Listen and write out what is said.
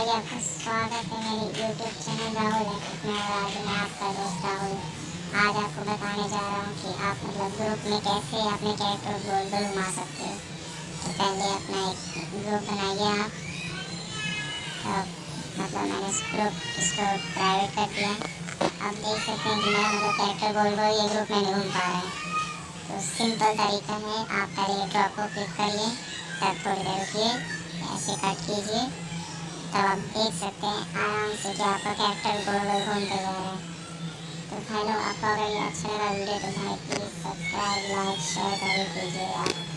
भाई आपका स्वागत है मेरे यूट्यूब चैनल राहुल आज मैं आपका दोस्त राहुल आज आपको बताने जा रहा हूँ कि आप मतलब ग्रुप में कैसे अपने कैरेक्टर गोल गोल घुमा सकते हो तो पहले अपना एक ग्रुप बनाइए आप तो मतलब मैंने इस ग्रुप इसको प्राइवेट कर दिया अब देख सकते हैं कि मेरा मतलब कैरेक्टर गोल गोल ये ग्रुप में नहीं घूम पा रहा है तो सिंपल तरीका है आप पहले ड्रॉप को क्लिक करिए तब थोड़ी देर रुकिए ऐसे कट कीजिए तब आप देख सकते हैं आराम से कि आपका कैरेक्टर गोल गोल घूमते जा रहा है तो हेलो आपको अगर ये अच्छा लगा वीडियो तो भाई प्लीज़ सब्सक्राइब लाइक शेयर ज़रूर कीजिएगा